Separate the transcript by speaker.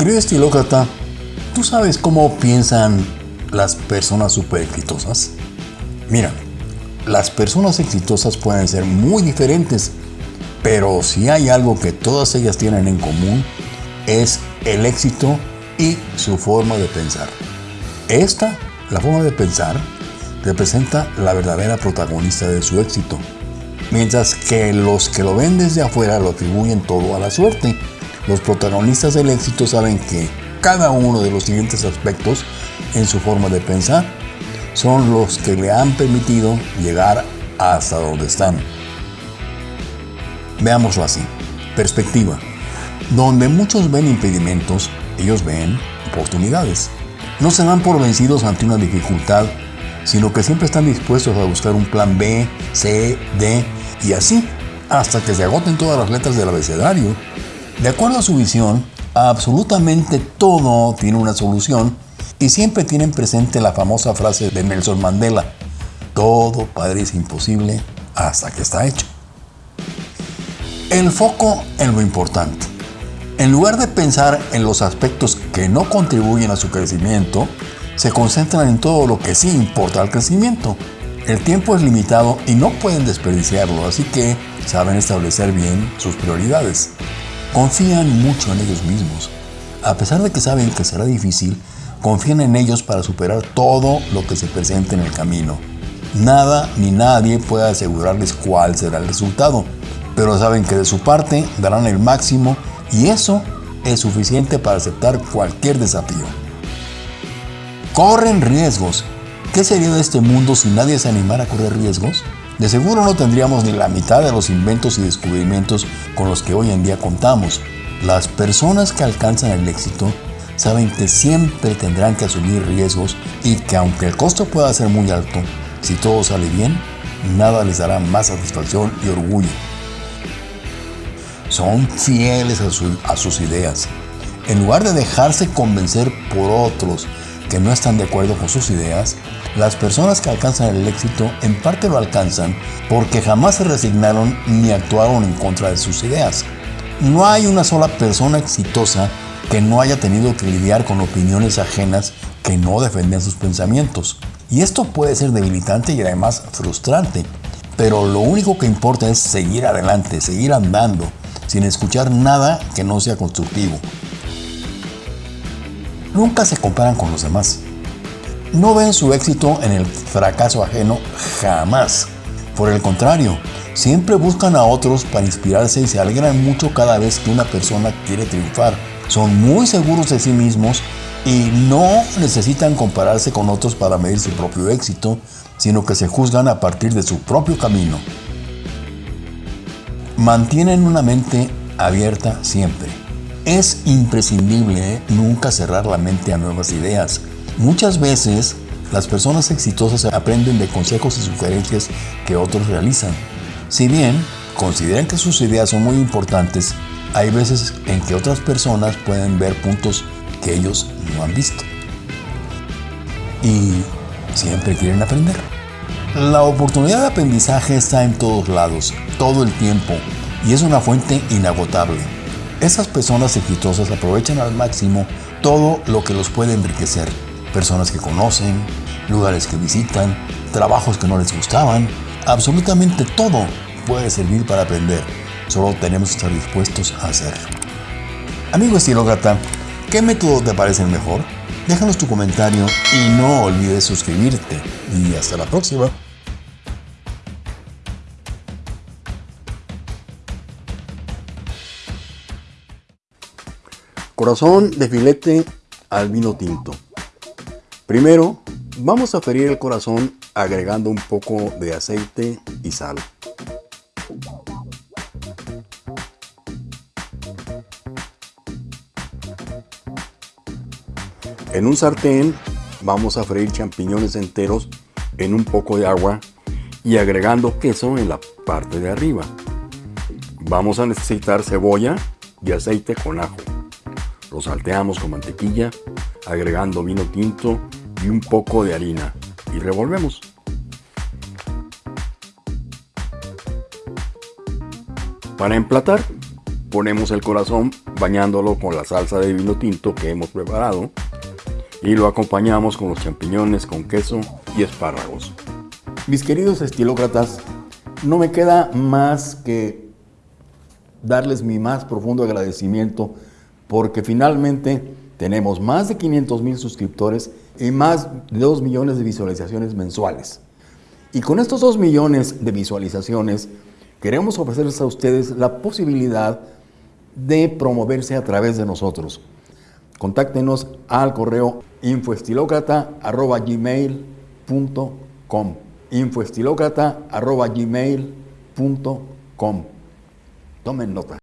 Speaker 1: Querido estilócrata, ¿tú sabes cómo piensan las personas súper exitosas? Mira, las personas exitosas pueden ser muy diferentes, pero si hay algo que todas ellas tienen en común, es el éxito y su forma de pensar. Esta, la forma de pensar, representa la verdadera protagonista de su éxito, mientras que los que lo ven desde afuera lo atribuyen todo a la suerte. Los protagonistas del éxito saben que cada uno de los siguientes aspectos en su forma de pensar son los que le han permitido llegar hasta donde están. Veámoslo así. Perspectiva. Donde muchos ven impedimentos, ellos ven oportunidades. No se dan por vencidos ante una dificultad, sino que siempre están dispuestos a buscar un plan B, C, D y así hasta que se agoten todas las letras del abecedario. De acuerdo a su visión, absolutamente todo tiene una solución y siempre tienen presente la famosa frase de Nelson Mandela, todo parece imposible hasta que está hecho. El foco en lo importante. En lugar de pensar en los aspectos que no contribuyen a su crecimiento, se concentran en todo lo que sí importa al crecimiento. El tiempo es limitado y no pueden desperdiciarlo, así que saben establecer bien sus prioridades. Confían mucho en ellos mismos. A pesar de que saben que será difícil, confían en ellos para superar todo lo que se presente en el camino. Nada ni nadie puede asegurarles cuál será el resultado, pero saben que de su parte darán el máximo y eso es suficiente para aceptar cualquier desafío. Corren riesgos. ¿Qué sería de este mundo si nadie se animara a correr riesgos? De seguro no tendríamos ni la mitad de los inventos y descubrimientos con los que hoy en día contamos. Las personas que alcanzan el éxito saben que siempre tendrán que asumir riesgos y que aunque el costo pueda ser muy alto, si todo sale bien, nada les dará más satisfacción y orgullo son fieles a, sus ideas. En lugar de dejarse convencer por otros que no están de acuerdo con sus ideas, las personas que alcanzan el éxito en parte lo alcanzan porque jamás se resignaron ni actuaron en contra de sus ideas. No hay una sola persona exitosa que no haya tenido que lidiar con opiniones ajenas que no defenden sus pensamientos. Y esto puede ser debilitante y además frustrante, pero lo único que importa es seguir adelante, seguir andando, sin escuchar nada que no sea constructivo. Nunca se comparan con los demás. No ven su éxito en el fracaso ajeno jamás. Por el contrario, siempre buscan a otros para inspirarse y se alegran mucho cada vez que una persona quiere triunfar. Son muy seguros de sí mismos y no necesitan compararse con otros para medir su propio éxito, sino que se juzgan a partir de su propio camino. Mantienen una mente abierta siempre. Es imprescindible nunca cerrar la mente a nuevas ideas. Muchas veces las personas exitosas aprenden de consejos y sugerencias que otros realizan. Si bien consideran que sus ideas son muy importantes, hay veces en que otras personas pueden ver puntos que ellos no han visto. Y siempre quieren aprender. La oportunidad de aprendizaje está en todos lados, todo el tiempo, y es una fuente inagotable. Esas personas exitosas aprovechan al máximo todo lo que los puede enriquecer. Personas que conocen, lugares que visitan, trabajos que no les gustaban, absolutamente todo puede servir para aprender. Solo tenemos que estar dispuestos a hacerlo. Amigo estilócrata, ¿qué método te parece mejor? Déjanos tu comentario y no olvides suscribirte. Y hasta la próxima. Corazón de filete al vino tinto. Primero, vamos a ferir el corazón agregando un poco de aceite y sal. En un sartén vamos a freír champiñones enteros en un poco de agua y agregando queso en la parte de arriba. Vamos a necesitar cebolla y aceite con ajo. Lo salteamos con mantequilla, agregando vino tinto y un poco de harina y revolvemos. Para emplatar, ponemos el corazón acompañándolo con la salsa de vino tinto que hemos preparado y lo acompañamos con los champiñones con queso y espárragos. Mis queridos estilócratas, no me queda más que darles mi más profundo agradecimiento porque finalmente tenemos más de 500 mil suscriptores y más de 2 millones de visualizaciones mensuales. Y con estos 2 millones de visualizaciones queremos ofrecerles a ustedes la posibilidad de promoverse a través de nosotros. Contáctenos al correo infoestilocrata.gmail.com infoestilocrata.gmail.com Tomen nota.